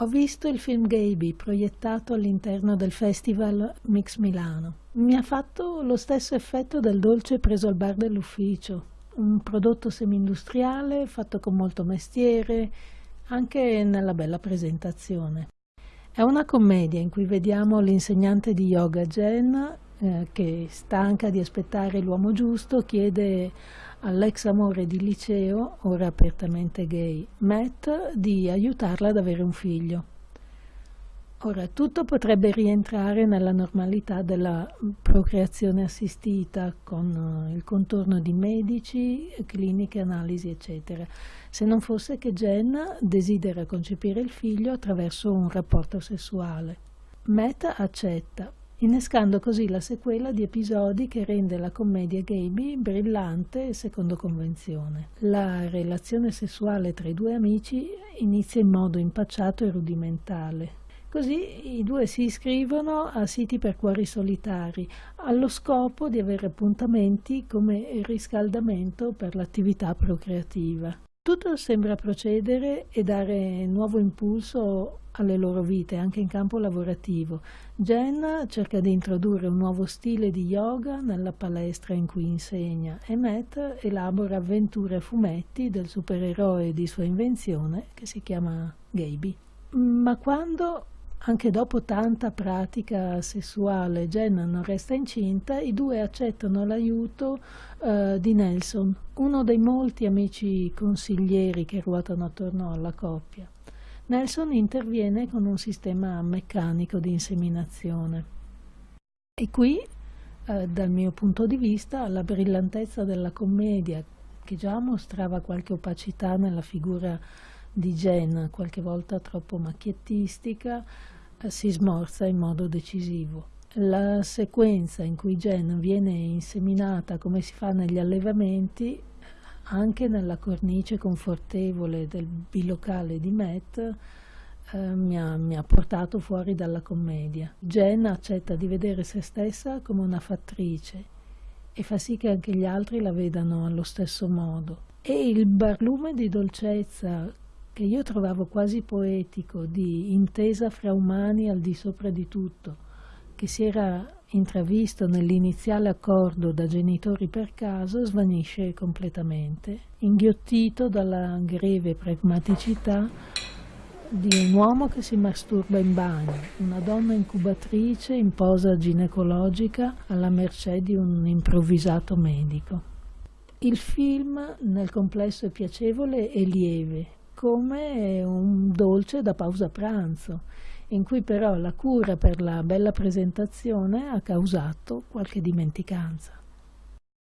Ho visto il film Gaby proiettato all'interno del festival Mix Milano. Mi ha fatto lo stesso effetto del dolce preso al bar dell'ufficio, un prodotto semi-industriale fatto con molto mestiere, anche nella bella presentazione. È una commedia in cui vediamo l'insegnante di yoga Jen eh, che stanca di aspettare l'uomo giusto chiede all'ex amore di liceo, ora apertamente gay, Matt, di aiutarla ad avere un figlio. Ora, tutto potrebbe rientrare nella normalità della procreazione assistita con eh, il contorno di medici, cliniche, analisi, eccetera, se non fosse che Jen desidera concepire il figlio attraverso un rapporto sessuale. Matt accetta, innescando così la sequela di episodi che rende la commedia Gaby brillante secondo convenzione. La relazione sessuale tra i due amici inizia in modo impacciato e rudimentale. Così i due si iscrivono a siti per cuori solitari, allo scopo di avere appuntamenti come riscaldamento per l'attività procreativa. Tutto sembra procedere e dare nuovo impulso alle loro vite, anche in campo lavorativo. Jen cerca di introdurre un nuovo stile di yoga nella palestra in cui insegna e Matt elabora avventure a fumetti del supereroe di sua invenzione che si chiama Gaby. Ma quando anche dopo tanta pratica sessuale Jen non resta incinta, i due accettano l'aiuto uh, di Nelson, uno dei molti amici consiglieri che ruotano attorno alla coppia. Nelson interviene con un sistema meccanico di inseminazione. E qui, eh, dal mio punto di vista, la brillantezza della commedia, che già mostrava qualche opacità nella figura di Jen, qualche volta troppo macchiettistica, eh, si smorza in modo decisivo. La sequenza in cui Jen viene inseminata come si fa negli allevamenti anche nella cornice confortevole del bilocale di Matt eh, mi, ha, mi, ha, portato fuori dalla commedia. Jen accetta di vedere se stessa come una fattrice e fa sì che anche gli altri la vedano allo stesso modo. E il barlume di dolcezza che io trovavo quasi poetico, di intesa fra umani al di sopra di tutto, che si era intravisto nell'iniziale accordo da genitori per caso, svanisce completamente, inghiottito dalla greve pragmaticità di un uomo che si masturba in bagno, una donna incubatrice in posa ginecologica alla mercé di un improvvisato medico. Il film nel complesso è piacevole e lieve, come un dolce da pausa pranzo, in cui però la cura per la bella presentazione ha causato qualche dimenticanza.